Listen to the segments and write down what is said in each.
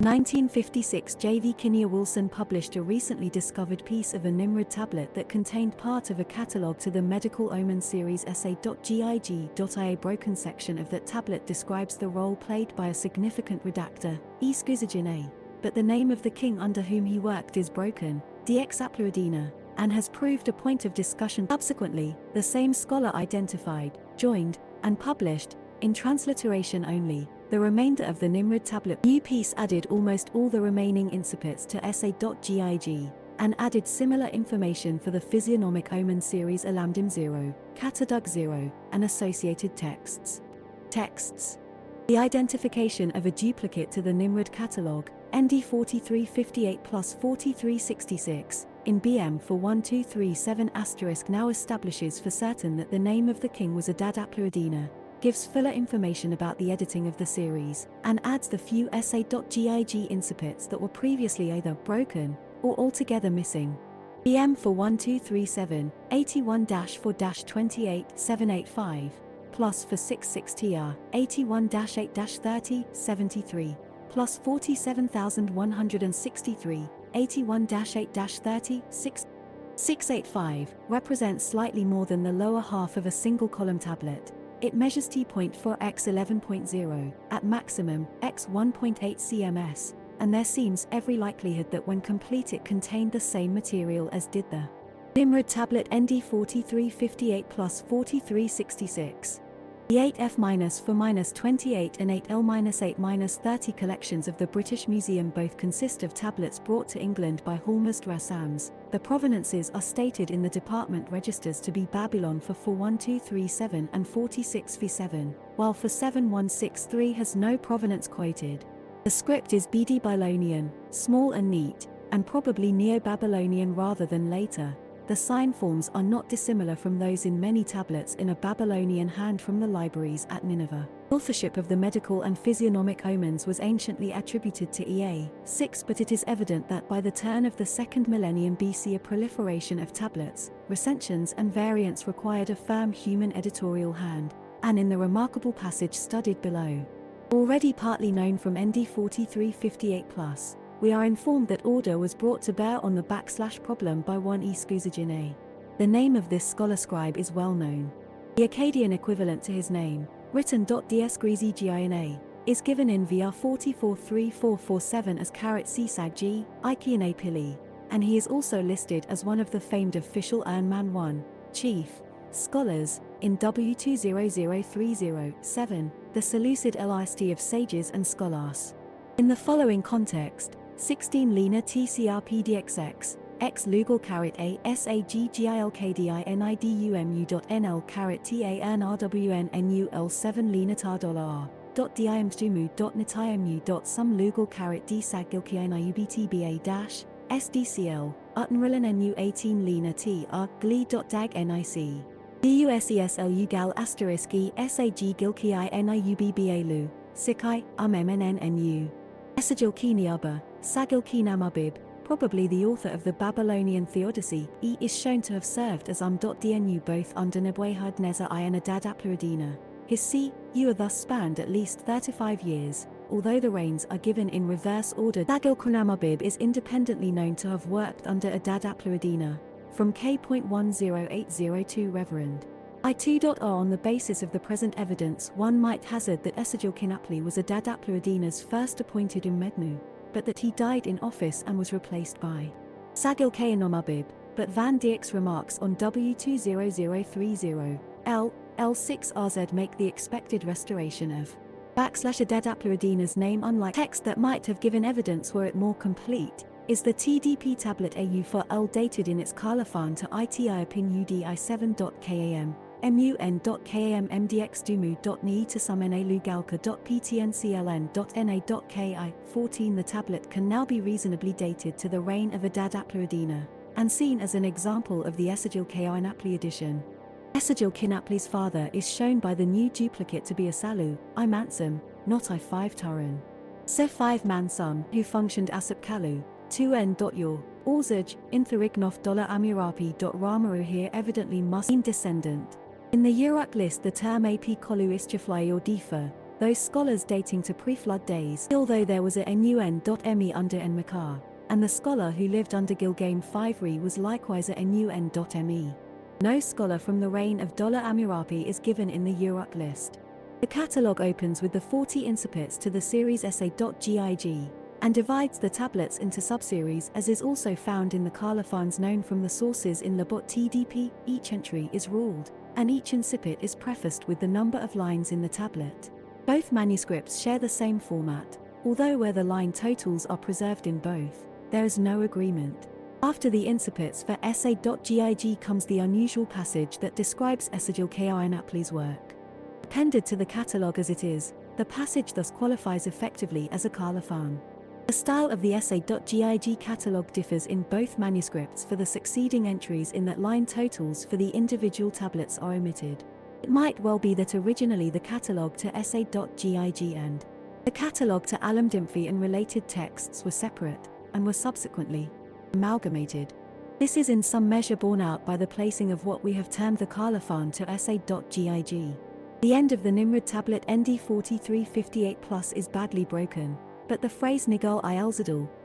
1956 J.V. Kinnear Wilson published a recently discovered piece of a Nimrud tablet that contained part of a catalogue to the Medical Omen series SA.GIG.ia broken section of that tablet describes the role played by a significant redactor, E. A. But the name of the king under whom he worked is broken, DX Apluadina, and has proved a point of discussion. Subsequently, the same scholar identified, joined, and published, in transliteration only, the remainder of the Nimrud tablet new piece added almost all the remaining incipits to SA.GIG, and added similar information for the physiognomic omen series Alamdim 0, Catadug 0, and associated texts. Texts. The identification of a duplicate to the Nimrud catalogue, ND 4358 plus 4366, in BM for 1237 asterisk now establishes for certain that the name of the king was Adad Apluadina, gives fuller information about the editing of the series, and adds the few SA.GIG incipits that were previously either broken or altogether missing. BM for 1237, 81-4-28, 785, plus for 66TR, 81-8-30, 73, plus 47,163, 81-8-30, 6, 685, represents slightly more than the lower half of a single column tablet. It measures t.4 x 11.0, at maximum, x 1.8 cms, and there seems every likelihood that when complete it contained the same material as did the Nimrud tablet ND 4358 plus 4366. The 8F- for minus 28 and 8L- 8 30 collections of the British Museum both consist of tablets brought to England by Hormuzd Rassams. The provenances are stated in the department registers to be Babylon for 41237 and 46v7, while for 7163 has no provenance quoted. The script is BD Babylonian, small and neat, and probably Neo-Babylonian rather than later. The sign forms are not dissimilar from those in many tablets in a Babylonian hand from the libraries at Nineveh. Authorship of the medical and physiognomic omens was anciently attributed to EA. 6 But it is evident that by the turn of the second millennium BC a proliferation of tablets, recensions and variants required a firm human editorial hand, and in the remarkable passage studied below. Already partly known from ND 4358 plus, we are informed that order was brought to bear on the backslash problem by one Escuzagine. The name of this scholar scribe is well known. The Akkadian equivalent to his name, written .dsgrizigina, is given in VR 443447 as Carat Sisag G, Ikeane Pili, and he is also listed as one of the famed official Urnman 1, chief, scholars, in W20030-7, the Seleucid list of sages and scholars. In the following context, 16 Lena TCRPDXX, X Lugal A S A G G I L K D I N I D U M U dot N L caret TANRWN 7 Lena dollar r dot dimstumu dot nitimu dot some lugal caret d dash SDCL Uttenrillen NU 18 Lena T R glee dot dag NIC DUSESLU gal asterisk SAG gilki NIUBBA lu Sikai um MNNNU Sagil Kinamabib, probably the author of the Babylonian Theodicy, E is shown to have served as Um.dnu both under Nebuchadnezzar I and Adad Apluadina. His C, U are thus spanned at least 35 years, although the reigns are given in reverse order. Sagil Kunamabib is independently known to have worked under Adad Apluadina, from K.10802 Reverend. I2.R on the basis of the present evidence one might hazard that Esagil Kinapli was Adad Apluadina's first appointed Umednu but that he died in office and was replaced by Sagil Kayanomabib, but Van Dijk's remarks on W20030 L, L6RZ make the expected restoration of backslash Adad Apluadina's name unlike text that might have given evidence were it more complete, is the TDP tablet AU for L dated in its colophon to ITI pin UDI7.KAM mun.kammdxdumu.ni to sumna 14 The tablet can now be reasonably dated to the reign of Adad and seen as an example of the Esagil Kinapli edition. Esagil Kinapli's father is shown by the new duplicate to be Asalu, I Mansum, not I5 Turan. Se 5 Mansum, who functioned Asap Kalu, 2n.yor, Orzaj, Intharignof Amirapi. Ramaru here evidently must be descendant. In the Uruk list the term AP Kolu Istiflai or Difa, those scholars dating to pre-flood days, although there was a NUN.ME under Enmerkar, and the scholar who lived under Gilgame Fivri was likewise a NUN.ME. No scholar from the reign of Dollar Amirapi is given in the Uruk list. The catalogue opens with the 40 incipits to the series SA.GIG, and divides the tablets into subseries as is also found in the colophons known from the sources in Labat TDP, each entry is ruled, and each incipit is prefaced with the number of lines in the tablet. Both manuscripts share the same format, although where the line totals are preserved in both, there is no agreement. After the incipits for SA.GIG comes the unusual passage that describes Esagil K.R. work. Appended to the catalogue as it is, the passage thus qualifies effectively as a colophon. The style of the SA.GIG catalogue differs in both manuscripts for the succeeding entries in that line totals for the individual tablets are omitted. It might well be that originally the catalogue to SA.GIG and the catalogue to Alam Dimfi and related texts were separate, and were subsequently amalgamated. This is in some measure borne out by the placing of what we have termed the colophon to SA.GIG. The end of the Nimrud tablet ND 4358 plus is badly broken, but the phrase Nigal i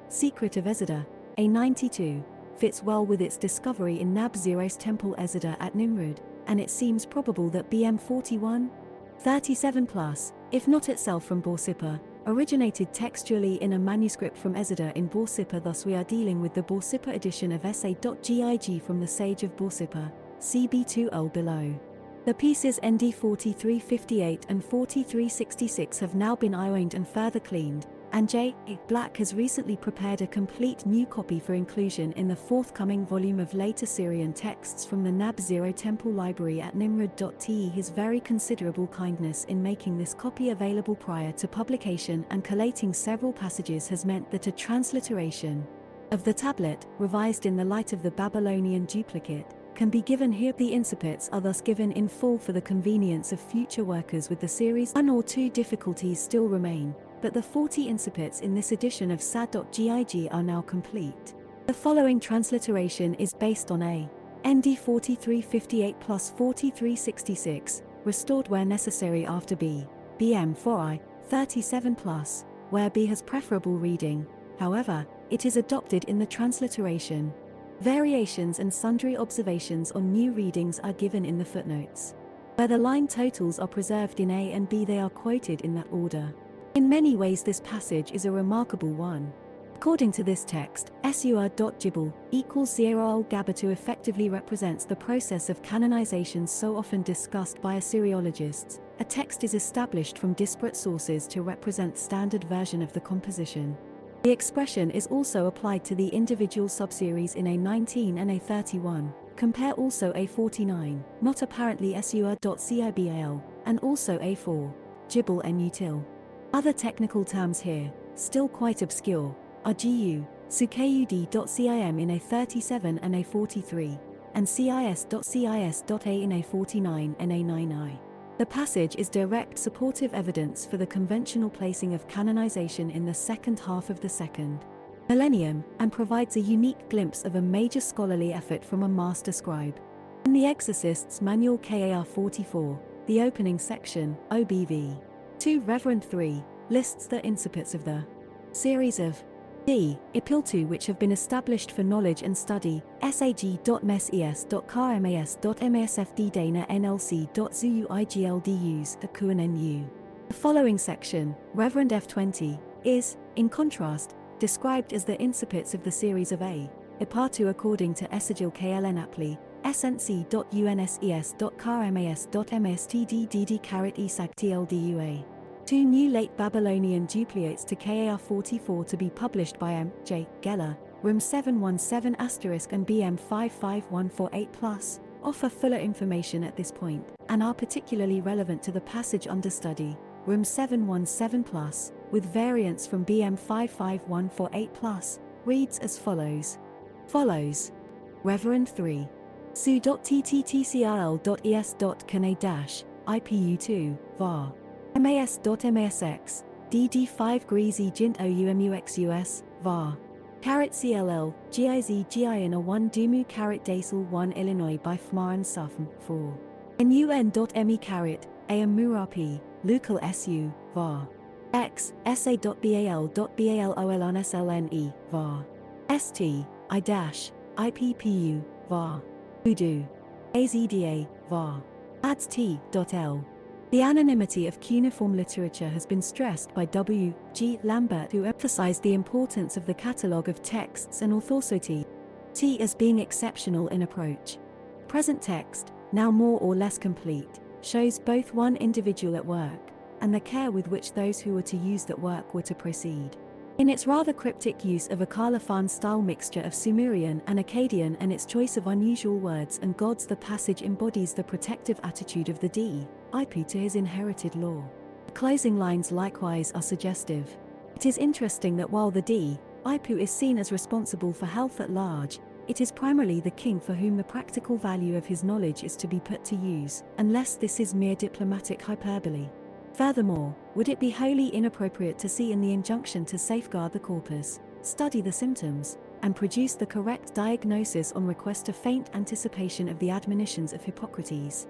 secret of Ezida, A92, fits well with its discovery in Nab Zero's temple Ezida at Nimrud, and it seems probable that BM 41, 37 plus, if not itself from Borsippa, originated textually in a manuscript from Ezida in Borsippa thus we are dealing with the Borsippa edition of SA.GIG from the Sage of Borsippa, CB2L below. The pieces ND 4358 and 4366 have now been ironed and further cleaned, and J. Black has recently prepared a complete new copy for inclusion in the forthcoming volume of late Assyrian texts from the Nab Zero Temple Library at Nimrud.te. His very considerable kindness in making this copy available prior to publication and collating several passages has meant that a transliteration of the tablet, revised in the light of the Babylonian duplicate, can be given here. The incipits are thus given in full for the convenience of future workers with the series. One or two difficulties still remain, but the 40 incipits in this edition of SA.GIG are now complete. The following transliteration is based on a ND 4358 plus 4366, restored where necessary after B, BM 4I, 37 plus, where B has preferable reading, however, it is adopted in the transliteration. Variations and sundry observations on new readings are given in the footnotes. Where the line totals are preserved in A and B they are quoted in that order. In many ways this passage is a remarkable one. According to this text, Sur.Jibal equals zero al Gabatu effectively represents the process of canonization so often discussed by Assyriologists. A text is established from disparate sources to represent standard version of the composition. The expression is also applied to the individual subseries in A19 and A31. Compare also A49, not apparently Sur.Cibal, and also A4, Jibal and Util. Other technical terms here, still quite obscure, are GU, SUKUD.CIM in A37 and A43, and CIS.CIS.A in A49 and A9i. The passage is direct supportive evidence for the conventional placing of canonization in the second half of the second millennium, and provides a unique glimpse of a major scholarly effort from a master scribe. In the Exorcist's Manual KAR 44, the opening section, OBV 2 Reverend 3, lists the incipits of the series of D. IPIL2 which have been established for knowledge and study, at QNNU. The following section, Reverend F20, is, in contrast, described as the incipits of the series of A. IPARTU according to Esagil KLN Apli, snc.unses.karmas.mstddd caret esag Two new late Babylonian duplicates to KAR 44 to be published by M. J. Geller, Room 717 asterisk and BM 55148 plus, offer fuller information at this point, and are particularly relevant to the passage under study, Room 717 plus, with variants from BM 55148 plus, reads as follows. Follows. Reverend 3. Su.tttcrl.es.kane-IPU2, var. MAS.MASX, DD5 Greasy Jint OUMUXUS, var. Carrot CLL, GIZ GIN 1 Dumu Carrot Dasel 1 Illinois by FMAR and SUFM, 4. NUN.ME caret, AM Murapi, Lukal SU, var. X, SA.BAL.BALOLNSLNE, var. ST, I dash, IPPU, var. Udu. AZDA, var. Ads T.L. The anonymity of cuneiform literature has been stressed by W. G. Lambert who emphasized the importance of the catalogue of texts and authority. T as being exceptional in approach. Present text, now more or less complete, shows both one individual at work, and the care with which those who were to use that work were to proceed. In its rather cryptic use of a Colophon style mixture of Sumerian and Akkadian and its choice of unusual words and gods, the passage embodies the protective attitude of the D. Ipu to his inherited law. The closing lines likewise are suggestive. It is interesting that while the D. Ipu is seen as responsible for health at large, it is primarily the king for whom the practical value of his knowledge is to be put to use, unless this is mere diplomatic hyperbole. Furthermore, would it be wholly inappropriate to see in the injunction to safeguard the corpus, study the symptoms, and produce the correct diagnosis on request a faint anticipation of the admonitions of Hippocrates?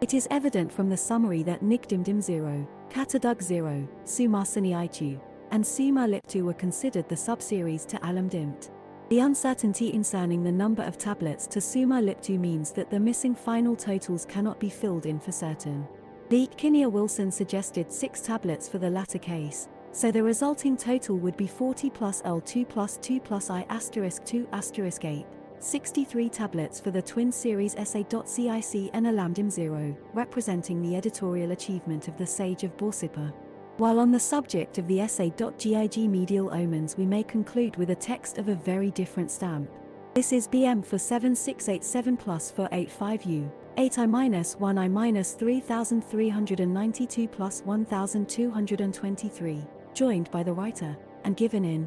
It is evident from the summary that Nigdimdim 0, Katadug 0, Sumarsani Itu, and Suma Liptu were considered the subseries to Alam Alamdimt. The uncertainty concerning the number of tablets to Suma Liptu means that the missing final totals cannot be filled in for certain. Lee Kinnear Wilson suggested six tablets for the latter case, so the resulting total would be 40 plus L2 plus 2 plus I asterisk 2 asterisk 8, 63 tablets for the twin series SA.GIG and Alamdim 0, representing the editorial achievement of the Sage of Borsippa. While on the subject of the SA.GIG medial omens we may conclude with a text of a very different stamp. This is BM for 7687 plus for 85U, 8i minus 1i minus 3392 plus 1223, joined by the writer, and given in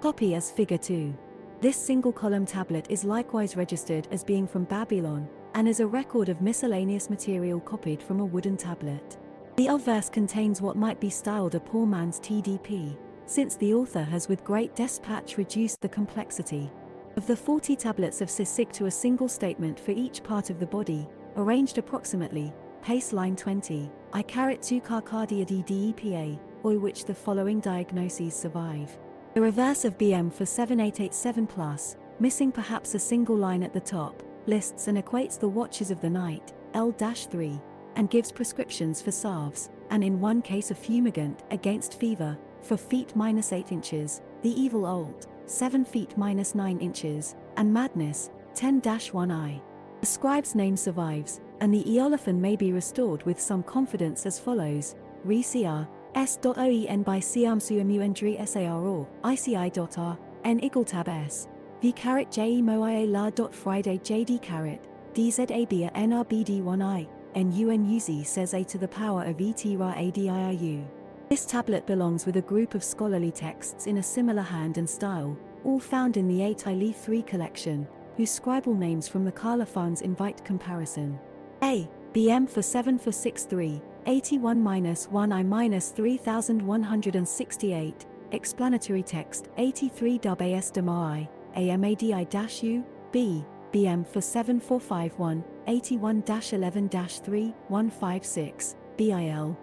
copy as figure 2. This single column tablet is likewise registered as being from Babylon, and is a record of miscellaneous material copied from a wooden tablet. The obverse contains what might be styled a poor man's TDP, since the author has with great despatch reduced the complexity of the 40 tablets of Sisig to a single statement for each part of the body, arranged approximately, pace line 20, I carrot 2 carcardia DEPA, or which the following diagnoses survive. The reverse of BM for 7887 plus, missing perhaps a single line at the top, lists and equates the watches of the night, L-3, and gives prescriptions for salves, and in one case a fumigant against fever, for feet minus 8 inches, the evil old, 7 feet minus 9 inches, and madness, 10-1i. The scribe's name survives, and the colophon may be restored with some confidence as follows, re cr, s.oen by siam suamundri sar or ici.r, n igeltab s, v caret je moia la dot friday jd caret, dzabia nrbd1i, nunuz says a to the power of et ra adiu. This tablet belongs with a group of scholarly texts in a similar hand and style, all found in the 8 I 3 collection, whose scribal names from the Colophons invite comparison. A. BM for 7 for 6 3, 81 minus 1 I minus 3168, explanatory text 83 dub AS DMI, AMADI U, B, BM for 7451, 81 11 3, 156, BIL.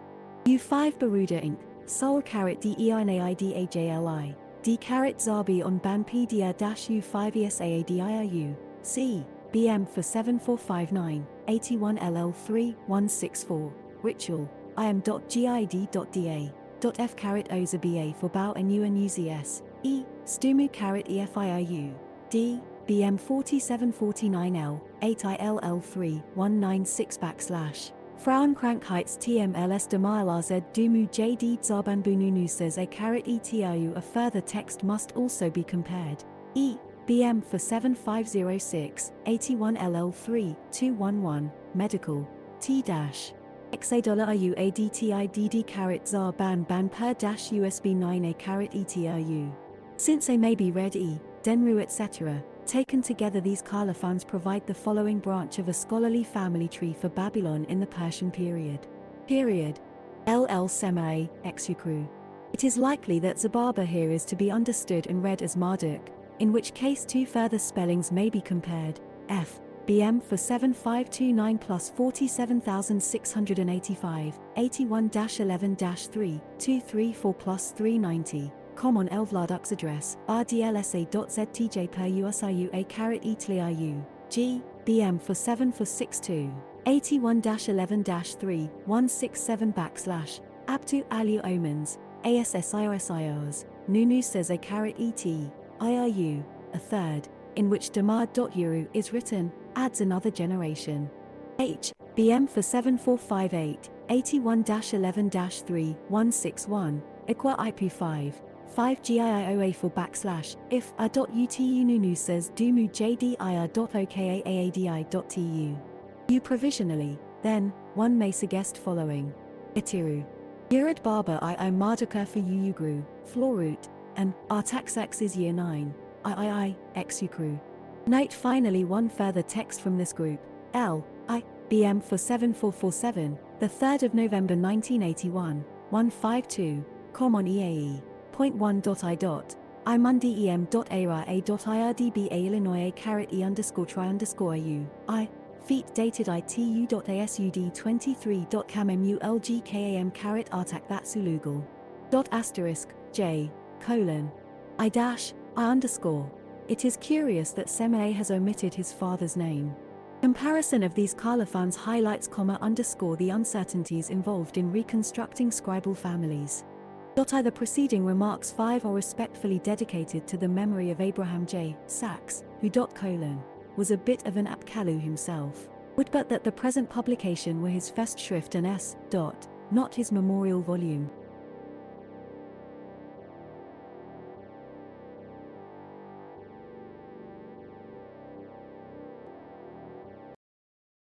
U5 Baruda Inc., Sol Caret DEINAIDAJLI. D caret Zabi on Banpedia dash U5 ESAADIRU, C, BM for 7459, 81 LL3, 164, Ritual, im.gid.da, F caret Oza BA for Bow and UNUZS, E, Stumu caret EFIIU, D, BM 4749L, 8ILL3, 196 backslash. Frauenkrankheits TMLS Demailaz Dumu JD Zabanbununu says a caret ETIU a further text must also be compared. E. BM for 7506, 81 LL3, 211, Medical, T dash. XA IU ADTI DD caret ZAR ban ban per dash USB 9 A caret ETIU. Since A may be read E, Denru etc. Taken together these colophons provide the following branch of a scholarly family tree for Babylon in the Persian period. Period. LL Semai, Exukru. It is likely that Zababa here is to be understood and read as Marduk, in which case two further spellings may be compared, F, BM for 7529 plus 47,685, 81-11-3, 234 plus 390. Com on Elvlardux address, rdlsa.ztj per usiu a caret etliu, G, BM for 7 for 62, 81-11-3, 167 backslash, Abtu alu omens, ASSIOSIOs, Nunu says a caret et, IRU, a third, in which Damar.Euro is written, adds another generation. H, BM for 7458, 81-11-3, 161, Equa IP5, 5 GIIOA for backslash, if a.utu nunu says dumu jdir.okaAADI.tu. You provisionally, then, one may suggest following. Itiru. Yurad Barber I I Mardaka for Uyugru, Florut, and Artaxax is year 9, III, Exucru. Note finally one further text from this group, L, I, BM for 7447, the 3rd of November 1981, 152, com on EAE, point 1.I dot, imundi em.ara illinois e underscore tri underscore u, I, feet dated itu.asud 23.cammulgkam caret artak. Dot asterisk, j, colon. I dash, I underscore. It is curious that Semele has omitted his father's name. Comparison of these colophons highlights comma underscore the uncertainties involved in reconstructing scribal families. Either preceding remarks 5 are respectfully dedicated to the memory of Abraham J. Sachs, who colon, was a bit of an Apkallu himself. Would but that the present publication were his Festschrift and S. Dot, not his memorial volume.